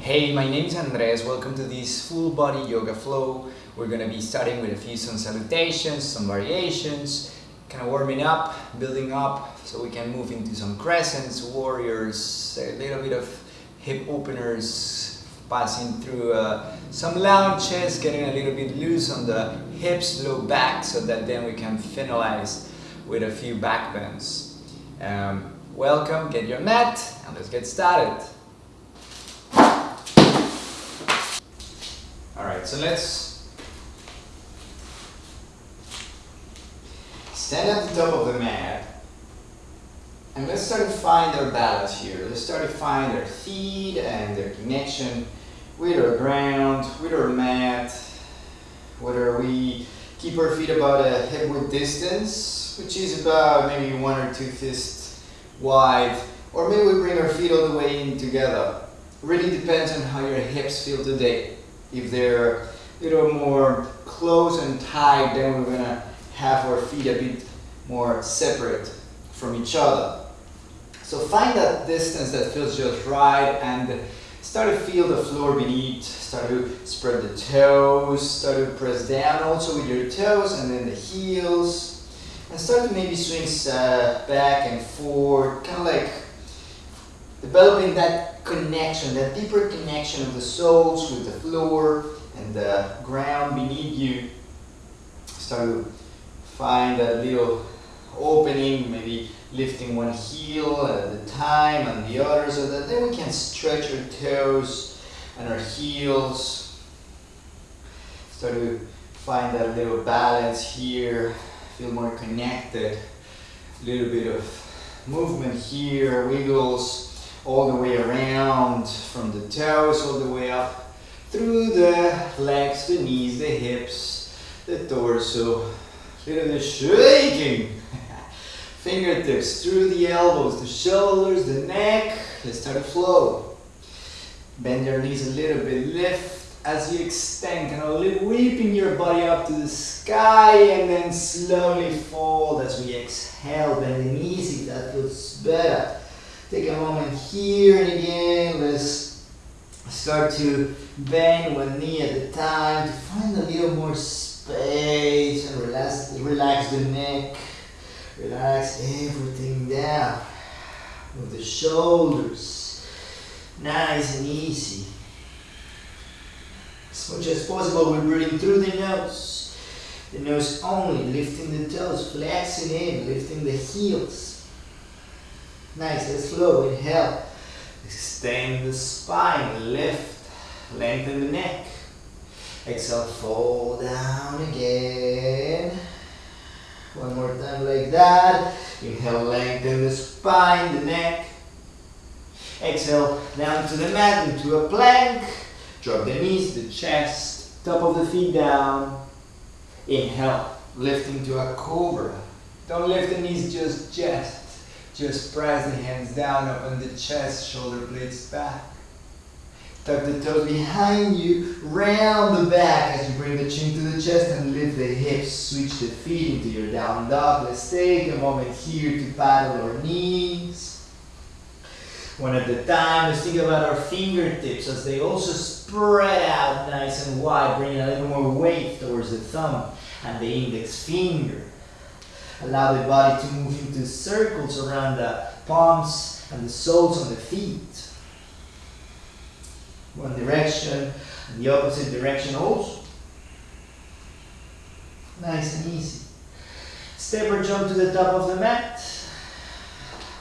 Hey, my name is Andres. Welcome to this full body yoga flow. We're gonna be starting with a few sun salutations, some variations, kind of warming up, building up, so we can move into some crescents, warriors, a little bit of hip openers, passing through uh, some lunges, getting a little bit loose on the hips, low back, so that then we can finalize with a few back bends. Um, welcome, get your mat, and let's get started. Alright, so let's stand at the top of the mat and let's start to find our balance here. Let's start to find our feet and their connection with our ground, with our mat, whether we keep our feet about a hip width distance, which is about maybe one or two fists wide, or maybe we bring our feet all the way in together. Really depends on how your hips feel today. If they're a little more close and tight, then we're gonna have our feet a bit more separate from each other. So find that distance that feels just right and start to feel the floor beneath, start to spread the toes, start to press down also with your toes and then the heels. And start to maybe swing uh, back and forth, kind of like developing that connection, that deeper connection of the soles with the floor and the ground beneath you. Start to find that little opening, maybe lifting one heel at a time and the other so that then we can stretch our toes and our heels. Start to find that little balance here, feel more connected. A little bit of movement here, wiggles all the way around from the toes all the way up through the legs, the knees, the hips, the torso. A little bit shaking. Fingertips through the elbows, the shoulders, the neck. Let's start to flow. Bend your knees a little bit. Lift as you extend, kind of whipping your body up to the sky and then slowly fold as we exhale. Bend the knees if that feels better. Take a moment here and again. Let's start to bend one knee at a time to find a little more space and relax, relax the neck. Relax everything down. Move the shoulders. Nice and easy. As much as possible, we're breathing through the nose. The nose only, lifting the toes, flexing in, lifting the heels. Nice and slow. Inhale. Extend the spine, lift, lengthen the neck. Exhale, fold down again. One more time like that. Inhale, lengthen the spine, the neck. Exhale, down to the mat, into a plank. Drop the knees, the chest, top of the feet down. Inhale, lift into a cobra. Don't lift the knees, just chest. Just press the hands down, open the chest, shoulder blades back. Tuck the toes behind you, round the back as you bring the chin to the chest and lift the hips. Switch the feet into your down dog. Let's take a moment here to paddle our knees. One at a time, let's think about our fingertips as they also spread out nice and wide, bringing a little more weight towards the thumb and the index finger. Allow the body to move into circles around the palms and the soles on the feet. One direction and the opposite direction also. Nice and easy. Step or jump to the top of the mat.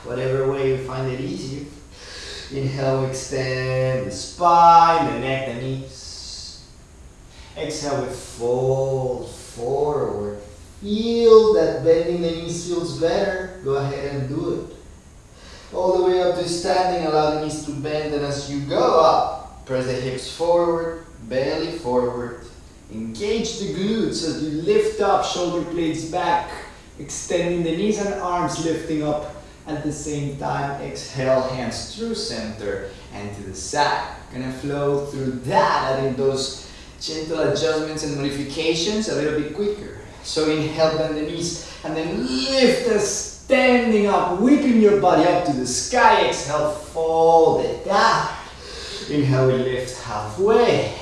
Whatever way you find it easier. Inhale, extend the spine, the neck, the knees. Exhale, we fold forward. Feel that bending the knees feels better. Go ahead and do it. All the way up to standing, allow the knees to bend, and as you go up, press the hips forward, belly forward. Engage the glutes as you lift up, shoulder blades back, extending the knees and arms lifting up at the same time. Exhale, hands through center and to the side. Gonna flow through that, adding those gentle adjustments and modifications a little bit quicker. So inhale, bend the knees, and then lift us standing up, whipping your body up to the sky. Exhale, fold it down. Inhale, we lift halfway.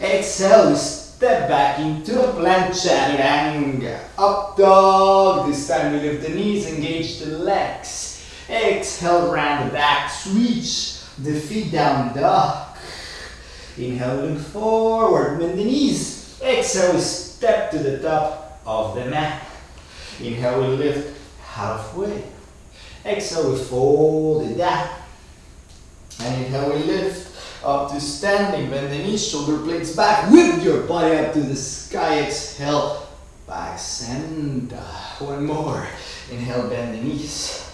Exhale, we step back into a plank chaturanga. Up dog. This time we lift the knees, engage the legs. Exhale, round the back, switch the feet down dog. Inhale, look forward, bend the knees. Exhale, we step to the top of the mat. Inhale, we lift halfway. Exhale, we fold it down. And inhale, we lift up to standing. Bend the knees, shoulder blades back. Whip your body up to the sky. Exhale, back center. One more. Inhale, bend the knees.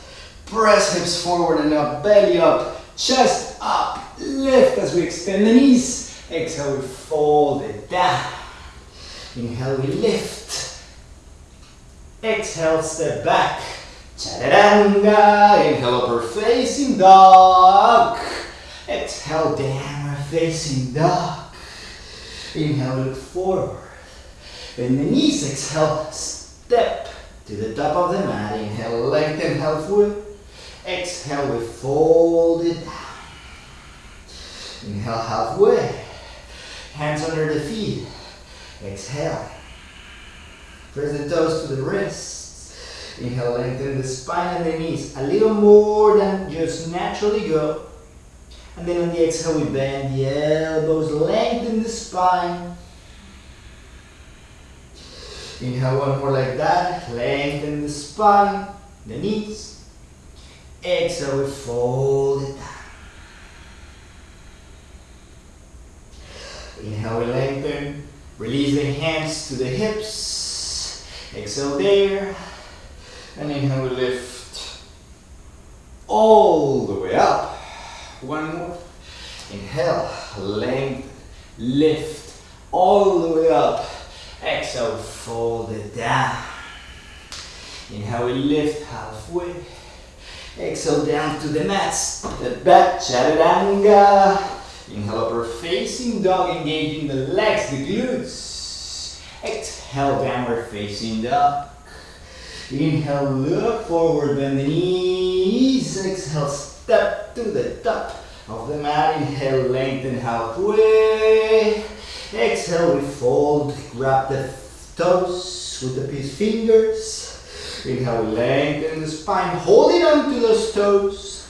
Press hips forward and up, belly up, chest up. Lift as we extend the knees. Exhale, we fold it down. Inhale, we lift. Exhale, step back. Chaturanga. Inhale, upper facing dog. Exhale, downward facing dog. Inhale, look forward. Bend the knees. Exhale, step to the top of the mat. Inhale, lengthen halfway. Exhale, we fold it down. Inhale, halfway. Hands under the feet. Exhale. Press the toes to the wrists. Inhale, lengthen the spine and the knees. A little more than just naturally go. And then on the exhale, we bend the elbows, lengthen the spine. Inhale, one more like that. Lengthen the spine, the knees. Exhale, we fold it down. Inhale, we lengthen. Release the hands to the hips. Exhale there. And inhale, we lift all the way up. One more. Inhale, lengthen, lift all the way up. Exhale, fold it down. Inhale, we lift halfway. Exhale down to the mats. The back, chaturanga. Inhale, upper facing dog, engaging the legs, the glutes. Exhale, downward facing dog. Inhale, look forward, bend the knees. Exhale, step to the top of the mat. Inhale, lengthen halfway. Exhale, we fold, grab the toes with the peace fingers. Inhale, lengthen the spine, holding on to those toes.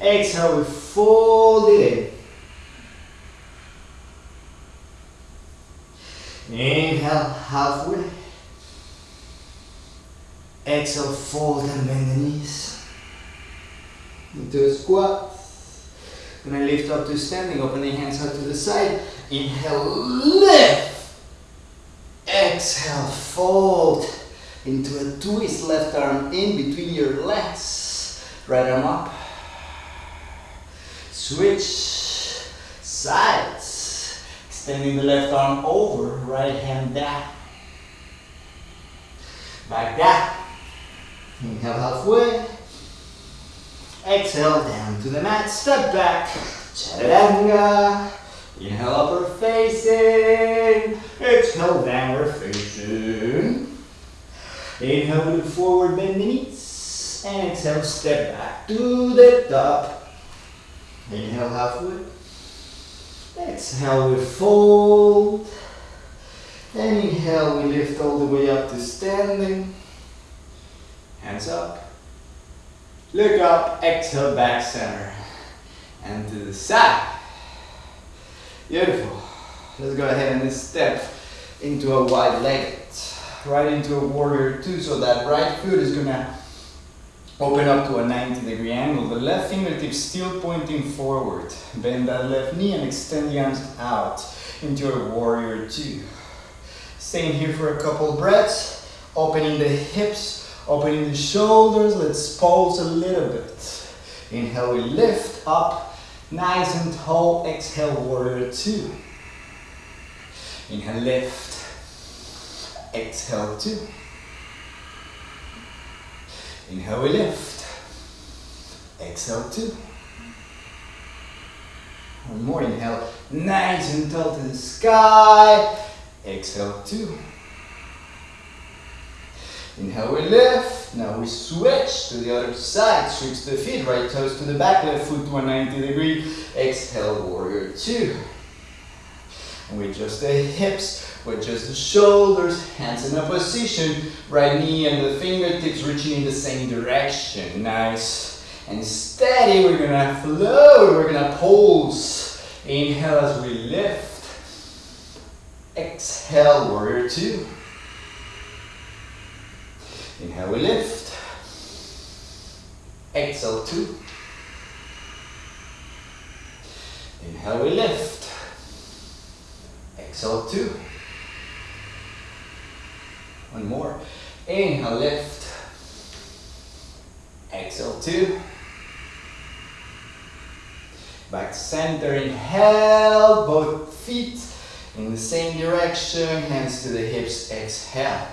Exhale, we fold it in. Inhale, halfway. Exhale, fold and bend the knees. Into a squat. Gonna lift up to standing, open the hands out to the side. Inhale, lift. Exhale, fold into a twist. Left arm in between your legs. Right arm up. Switch sides. Extending the left arm over, right hand down. Back down. Inhale halfway. Exhale down to the mat. Step back. Chaturanga. Inhale upper facing. Exhale downward facing. Inhale look forward, bend the knees. And exhale step back to the top. Inhale halfway. Exhale we fold. And inhale we lift all the way up to standing. Hands up. Look up, exhale back center. And to the side. Beautiful. Let's go ahead and step into a wide leg. Right into a warrior two. So that right foot is gonna open up to a 90 degree angle. The left fingertips still pointing forward. Bend that left knee and extend the arms out into a warrior two. Staying here for a couple breaths. Opening the hips, opening the shoulders. Let's pulse a little bit. Inhale, we lift up Nice and tall. Exhale, warrior two. Inhale, lift. Exhale, two. Inhale, we lift. Exhale, two. One more inhale. Nice and tall to the sky. Exhale, two. Inhale, we lift. Now we switch to the other side. Switch the feet, right toes to the back, left foot to 190 degree. Exhale, warrior two. And we adjust the hips, we adjust the shoulders, hands in a position, right knee and the fingertips reaching in the same direction. Nice and steady. We're gonna flow, we're gonna pulse. Inhale as we lift. Exhale, warrior two. Inhale, we lift. Exhale, two. Inhale, we lift. Exhale, two. One more. Inhale, lift. Exhale, two. Back to center, inhale, both feet in the same direction, hands to the hips, exhale.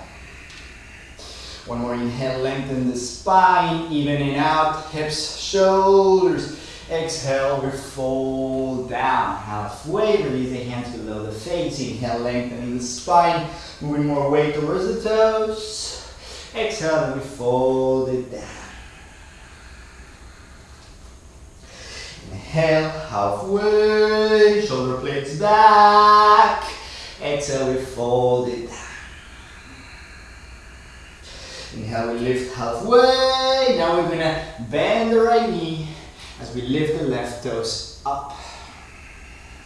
One more inhale, lengthen the spine, evening out, hips, shoulders. Exhale, we fold down halfway, release the hands below the face. Inhale, lengthening the spine, moving more weight towards the toes. Exhale, we fold it down. Inhale, halfway, shoulder blades back. Exhale, we fold it down. Inhale, we lift halfway. Now we're gonna bend the right knee as we lift the left toes up.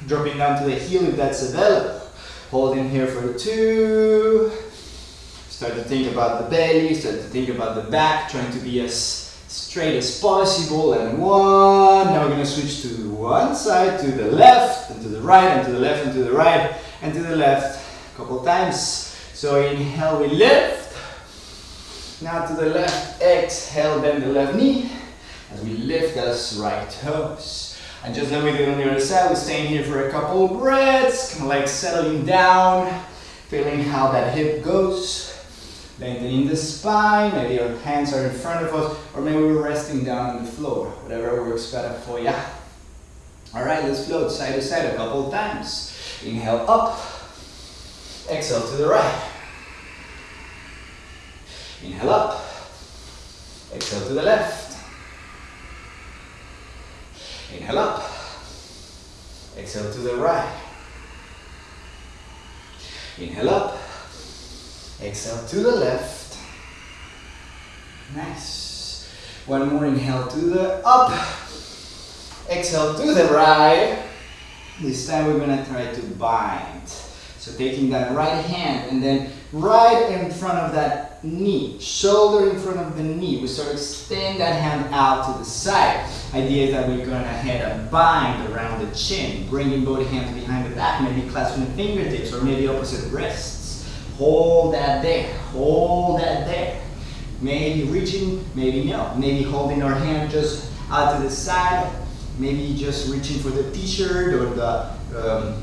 Dropping down to the heel if that's available. Holding here for two. Start to think about the belly, start to think about the back, trying to be as straight as possible. And one. Now we're gonna switch to one side, to the left, and to the right, and to the left, and to the right, and to the left. A couple times. So inhale, we lift. Now to the left, exhale, bend the left knee as we lift those right toes. And just like we did on the other side, we're staying here for a couple of breaths, kind of like settling down, feeling how that hip goes. Lengthening the spine, maybe our hands are in front of us, or maybe we're resting down on the floor, whatever works better for you. All right, let's float side to side a couple of times. Inhale up, exhale to the right. Inhale up. Exhale to the left. Inhale up. Exhale to the right. Inhale up. Exhale to the left. Nice. One more inhale to the up. Exhale to the right. This time we're gonna try to bind. So taking that right hand and then right in front of that knee, shoulder in front of the knee, we sort of extend that hand out to the side. Idea is that we're going to ahead and bind around the chin, bringing both hands behind the back, maybe clasping the fingertips or maybe opposite wrists. Hold that there, hold that there. Maybe reaching, maybe no. Maybe holding our hand just out to the side, maybe just reaching for the t-shirt or the, um,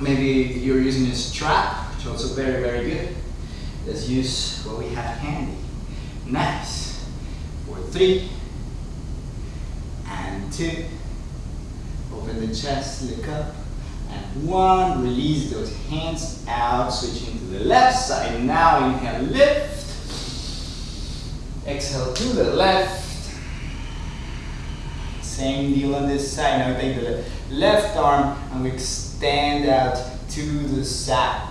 maybe you're using a strap, which is also very, very good. Let's use what we have handy. Nice. For three two. Open the chest, look up. And one, release those hands out, switching to the left side. Now inhale, lift. Exhale to the left. Same deal on this side. Now take the left arm and we extend out to the side.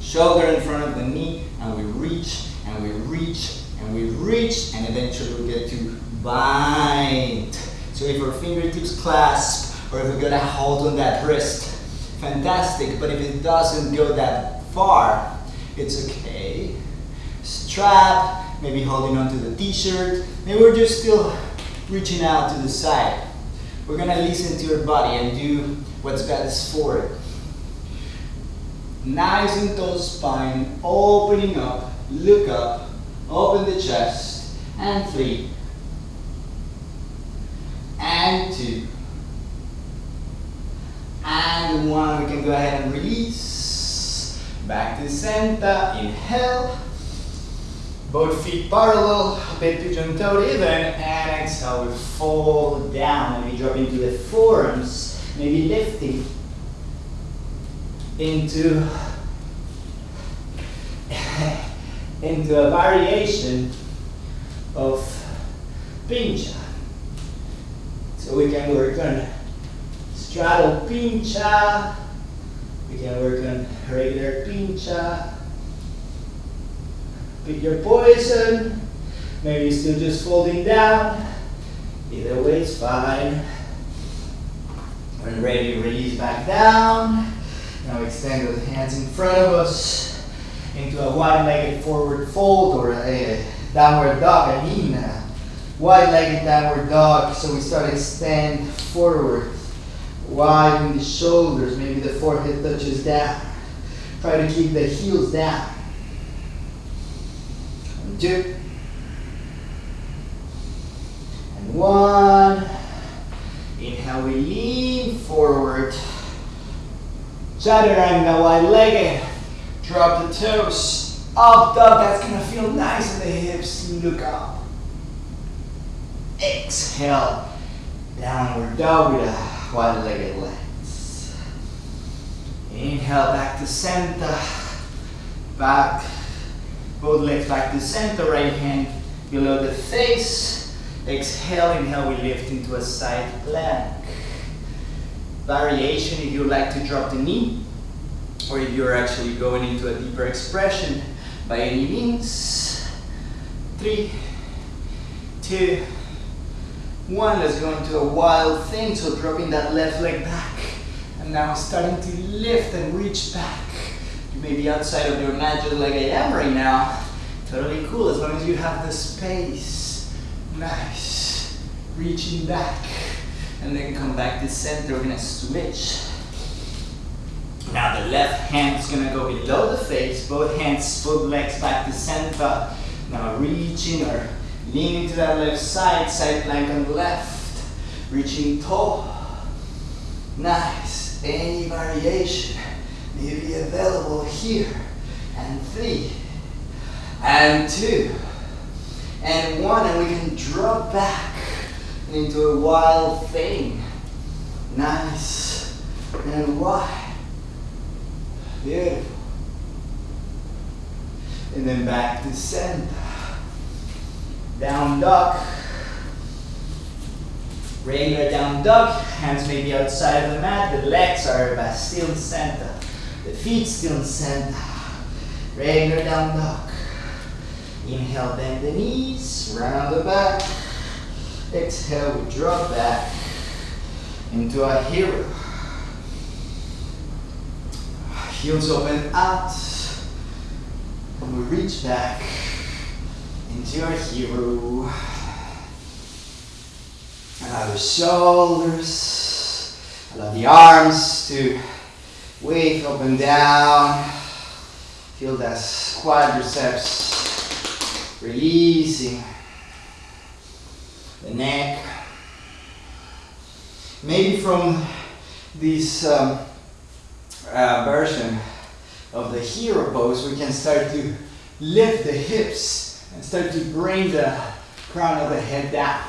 Shoulder in front of the knee and we reach and we reach and we reach and eventually we get to bind. So if our fingertips clasp or if we're gonna hold on that wrist, fantastic. But if it doesn't go that far, it's okay. Strap, maybe holding onto the t-shirt. Maybe we're just still reaching out to the side. We're gonna listen to your body and do what's best for it. Nice and tall spine, opening up, look up, open the chest, and three, and two, and one. We can go ahead and release. Back to center, inhale. Both feet parallel, big pigeon toe even, and exhale, we fold down, maybe drop into the forearms, maybe lifting into into a variation of pincha. So we can work on straddle pincha, we can work on regular pincha. Pick your poison, maybe still just folding down, either way is fine. When ready, release back down. Now extend those hands in front of us into a wide-legged forward fold or a downward dog. I mean, a wide-legged downward dog. So we start to extend forward, widen the shoulders. Maybe the forehead touches down. Try to keep the heels down. And two. And one. Inhale, we lean forward. Chaturanga, wide-legged. Drop the toes. Up dog, that's gonna feel nice in the hips. Look up. Exhale. Downward dog with a wide-legged legs. Inhale, back to center. Back. Both legs back to center. Right hand below the face. Exhale, inhale, we lift into a side plank variation if you like to drop the knee or if you're actually going into a deeper expression by any means. Three, two, one. Let's go into a wild thing. So dropping that left leg back and now starting to lift and reach back. You may be outside of your mat just like I am right now. Totally cool as long as you have the space. Nice. Reaching back and then come back to center. We're gonna switch. Now the left hand is gonna go below the face, both hands, both legs back to center. Now reaching or leaning to that left side, side plank on the left. Reaching toe. Nice. Any variation may be available here. And three. And two. And one. And we can drop back into a wild thing. Nice and wide. Beautiful. And then back to center. Down dog. Regular down dog. Hands may be outside of the mat. The legs are still in center. The feet still in center. Regular down dog. Inhale, bend the knees, round the back. Exhale, we drop back into a hero. Heels open out. And we reach back into a hero. Allow the shoulders, allow the arms to wave up and down. Feel that quadriceps releasing the neck. Maybe from this um, uh, version of the hero pose, we can start to lift the hips and start to bring the crown of the head down.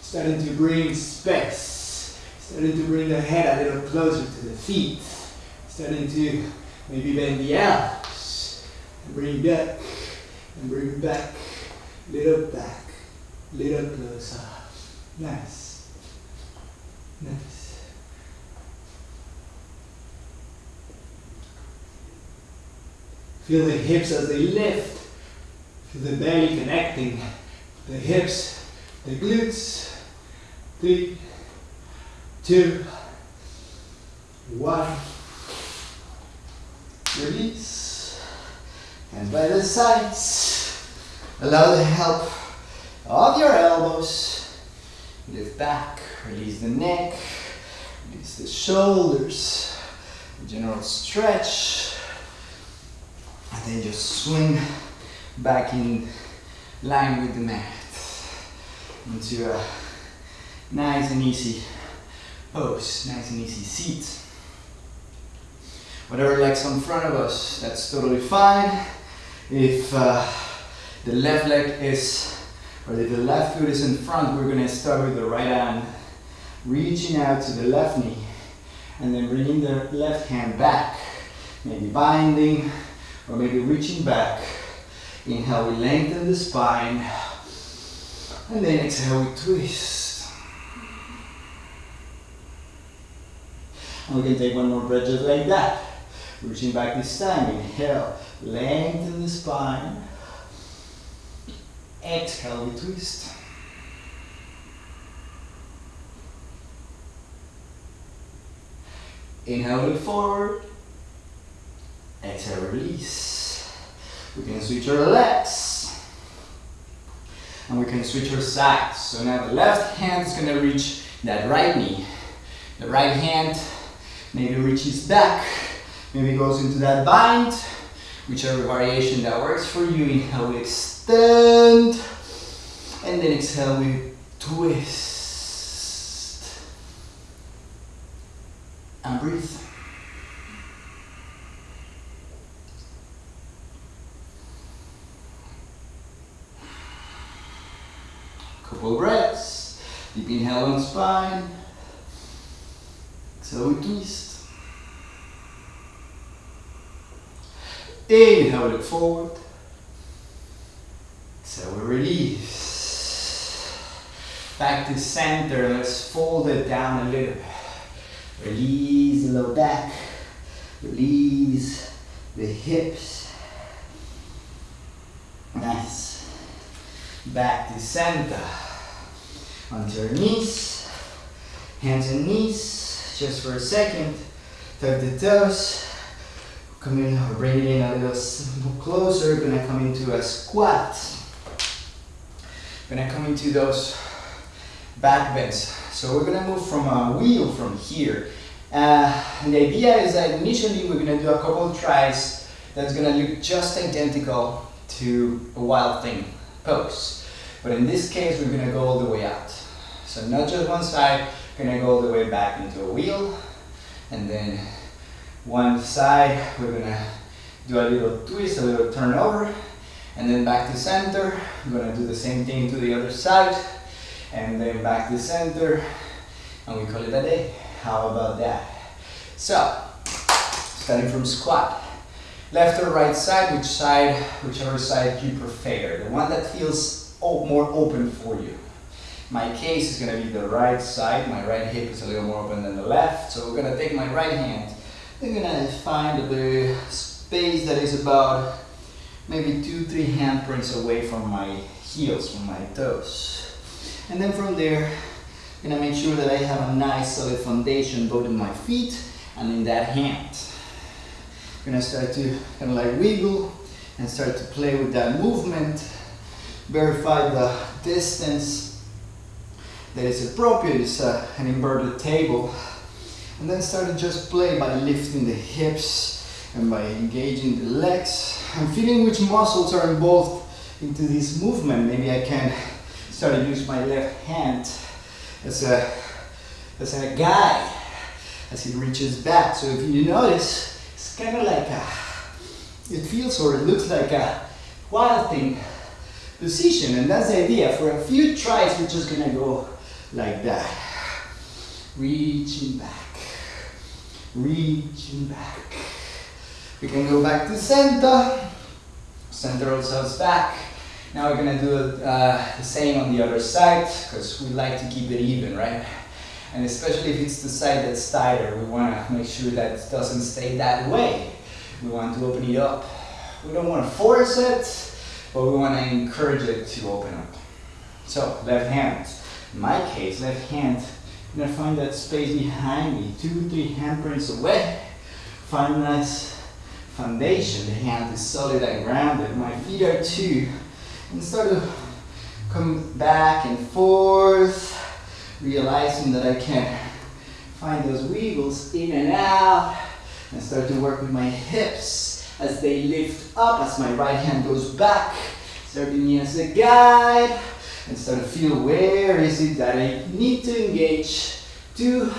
Starting to bring space. Starting to bring the head a little closer to the feet. Starting to maybe bend the elbows. And bring back and bring back, little back little closer. Nice. Nice. Feel the hips as they lift. Feel the belly connecting. The hips, the glutes. Three, two, one. Release. And by the sides. Allow the help of your elbows. Lift back, release the neck, release the shoulders, general stretch, and then just swing back in line with the mat into a nice and easy pose, nice and easy seat. Whatever leg's in front of us, that's totally fine. If uh, the left leg is or if the left foot is in front, we're gonna start with the right hand, reaching out to the left knee, and then bringing the left hand back, maybe binding, or maybe reaching back Inhale, we lengthen the spine. And then exhale, we twist. And we can take one more breath just like that. Reaching back this time. Inhale, lengthen the spine. Exhale, we twist. Inhale, look forward. Exhale, release. We can switch our legs. And we can switch our sides. So now the left hand is going to reach that right knee. The right hand maybe reaches back, maybe goes into that bind, whichever variation that works for you. Inhale, we extend. And then exhale, we twist. And breathe. Couple breaths. Spine. Exhale, we twist. Inhale, look forward. Exhale, we release. Back to center. Let's fold it down a little. Release the low back. Release the hips. Nice. Back to center. Onto your knees. Hands and knees. Just for a second. Tuck the toes. Come in, bring it in a little closer. Gonna come into a squat. Gonna come into those back bends. So we're gonna move from a wheel from here. Uh, the idea is that initially we're gonna do a couple of tries that's gonna look just identical to a wild thing pose. But in this case, we're gonna go all the way out. So not just one side, we're gonna go all the way back into a wheel. And then one side, we're gonna do a little twist, a little turnover. And then back to center, I'm gonna do the same thing to the other side and then back to center and we call it a day. How about that? So, starting from squat. Left or right side, which side, whichever side you prefer. The one that feels more open for you. My case is gonna be the right side. My right hip is a little more open than the left. So we're gonna take my right hand. I'm gonna find the space that is about maybe two, three handprints away from my heels, from my toes. And then from there, I'm gonna make sure that I have a nice solid foundation both in my feet and in that hand. I'm gonna start to kind of like wiggle and start to play with that movement. Verify the distance that is appropriate. It's uh, an inverted table. And then start to just play by lifting the hips and by engaging the legs. I'm feeling which muscles are involved into this movement. Maybe I can start to use my left hand as a, as a guide as he reaches back. So if you notice, it's kind of like a, it feels or it looks like a wild thing position. And that's the idea. For a few tries, we're just gonna go like that. Reaching back, reaching back. We can go back to center. Center ourselves back. Now we're gonna do uh, the same on the other side because we like to keep it even, right? And especially if it's the side that's tighter, we wanna make sure that it doesn't stay that way. We want to open it up. We don't wanna force it, but we wanna encourage it to open up. So, left hand. In my case, left hand, I'm gonna find that space behind me, two, three handprints away. Find nice foundation. The hand is solid and grounded. My feet are too and start to come back and forth, realizing that I can find those wiggles in and out, and start to work with my hips as they lift up, as my right hand goes back, serving me as a guide, and start to feel where is it that I need to engage to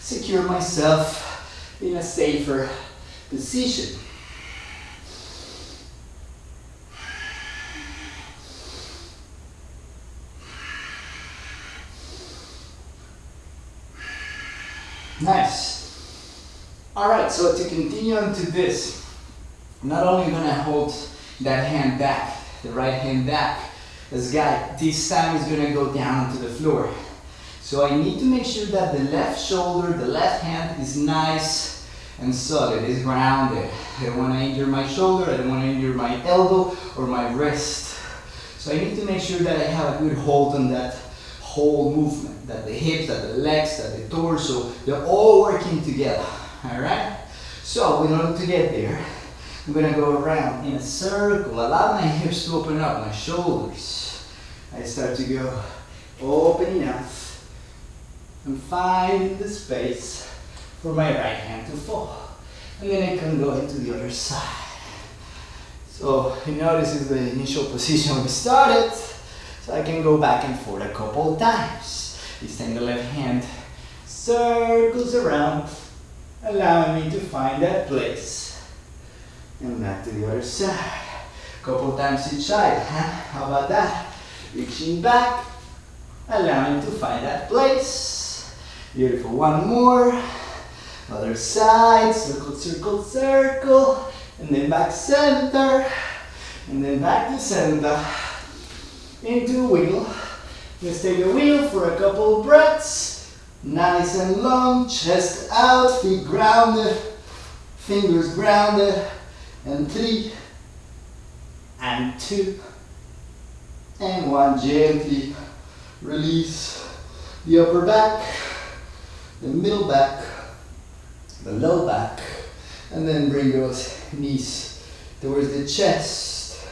secure myself in a safer position. Nice. All right, so to continue on to this, not only gonna hold that hand back, the right hand back. This guy, this time is gonna go down to the floor. So I need to make sure that the left shoulder, the left hand is nice and solid, is grounded. I don't wanna injure my shoulder, I don't wanna injure my elbow or my wrist. So I need to make sure that I have a good hold on that whole movement, that the hips, that the legs, that the torso, they're all working together, all right? So in order to get there, I'm gonna go around in a circle, allow my hips to open up, my shoulders. I start to go opening up and finding the space for my right hand to fall. And then I can go into the other side. So you know this is the initial position we started. So I can go back and forth a couple times. Time the left hand circles around, allowing me to find that place. And back to the other side. Couple times each side, huh? How about that? Reaching back, allowing to find that place. Beautiful, one more. Other side, circle, circle, circle. And then back center. And then back to center. Into wheel. Let's take a wheel for a couple breaths. Nice and long, chest out, feet grounded, fingers grounded. And three, and two, and one. Gently release the upper back, the middle back, the low back, and then bring those knees towards the chest.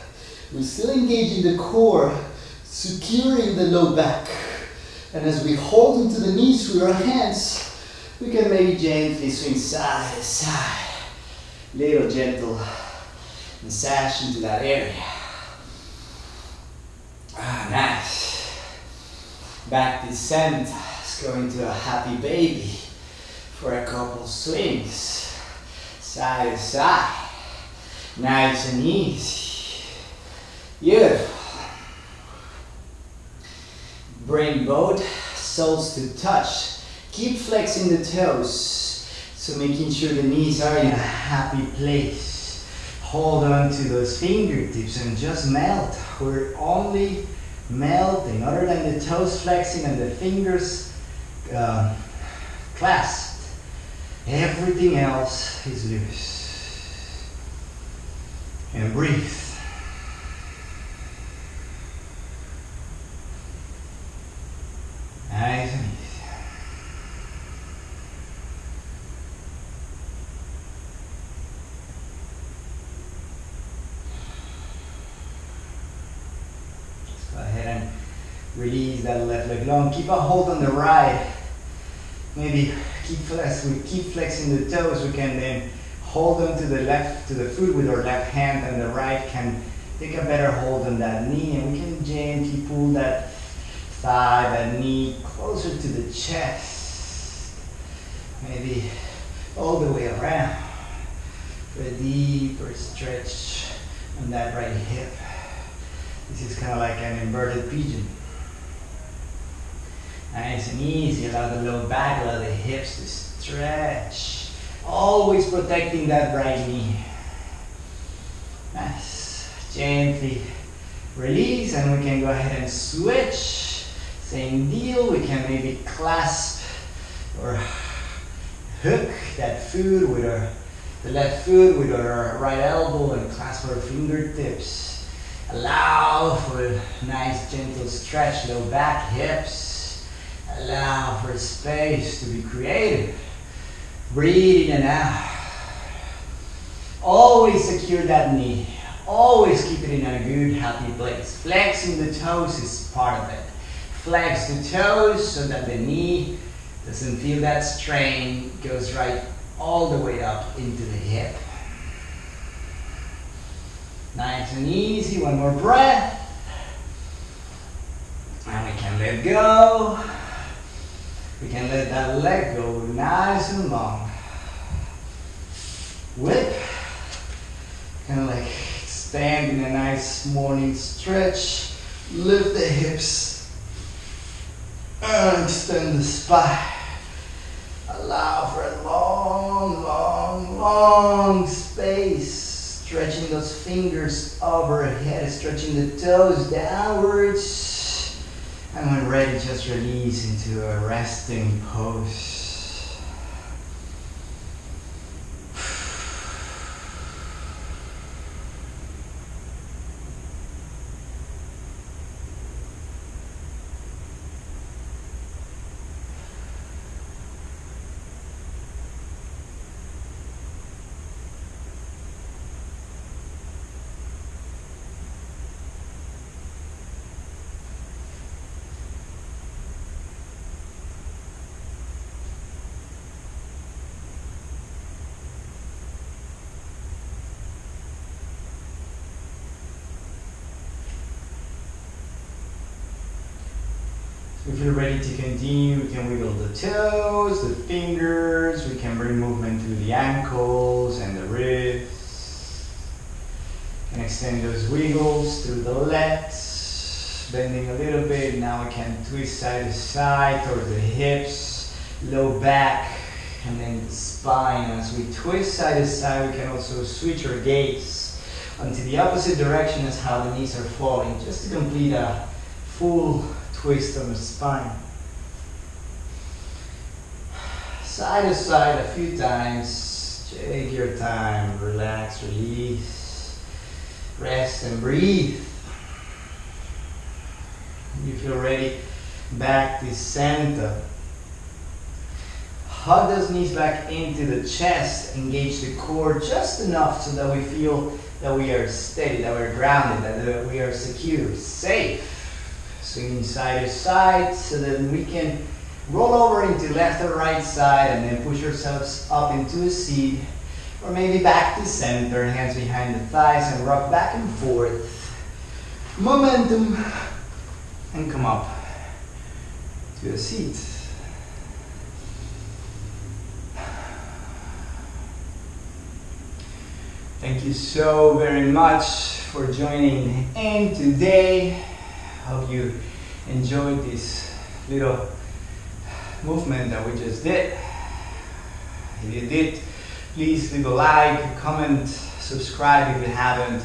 We're still engaging the core, securing the low back. And as we hold into the knees with our hands, we can maybe gently swing side to side. Little gentle massage into that area. Ah, nice. Back descent. Let's go a happy baby for a couple swings. Side to side. Nice and easy. Beautiful. Bring both soles to touch. Keep flexing the toes. So making sure the knees are in a happy place. Hold on to those fingertips and just melt. We're only melting, other than the toes flexing and the fingers uh, clasped. Everything else is loose. And breathe. Nice and easy. Let's go ahead and release that left leg long. Keep a hold on the right. Maybe keep. We keep flexing the toes. We can then hold on to the left to the foot with our left hand, and the right can take a better hold on that knee, and we can gently pull that thigh, that knee closer to the chest. Maybe all the way around for a deeper stretch on that right hip. This is kind of like an inverted pigeon. Nice and easy. Allow the low back, allow the hips to stretch. Always protecting that right knee. Nice. Gently release, and we can go ahead and switch. Same deal. We can maybe clasp or hook that foot with our the left foot with our right elbow and clasp our fingertips. Allow for a nice gentle stretch, low back, hips. Allow for space to be creative. Breathe in and out. Always secure that knee. Always keep it in a good, happy place. Flexing the toes is part of it. Flex the toes so that the knee doesn't feel that strain. Goes right all the way up into the hip. Nice and easy. One more breath. And we can let go. We can let that leg go nice and long. Whip. Kind of like stand in a nice morning stretch. Lift the hips. And extend the spine. Allow for a long, long, long space. Stretching those fingers overhead, stretching the toes downwards. And when ready, just release into a resting pose. To continue, we can wiggle the toes, the fingers, we can bring movement to the ankles and the wrists. And extend those wiggles through the legs, bending a little bit. Now we can twist side to side towards the hips, low back, and then the spine. As we twist side to side, we can also switch our gaze onto the opposite direction as how the knees are falling, just to complete a full twist on the spine. Side to side a few times. Take your time. Relax, release. Rest and breathe. You feel ready. Back to center. Hug those knees back into the chest. Engage the core just enough so that we feel that we are steady, that we're grounded, that we are secure, safe swinging side to side so that we can roll over into left or right side and then push ourselves up into a seat or maybe back to center, hands behind the thighs and rock back and forth. Momentum and come up to a seat. Thank you so very much for joining in today. Hope you enjoyed this little movement that we just did. If you did, please leave a like, comment, subscribe if you haven't.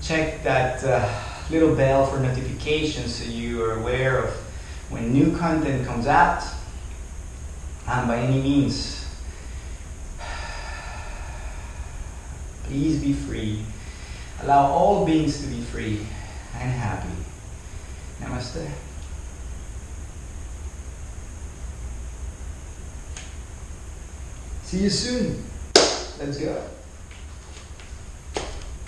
Check that uh, little bell for notifications so you are aware of when new content comes out. And by any means, please be free. Allow all beings to be free and happy. Namaste. See you soon. Let's go.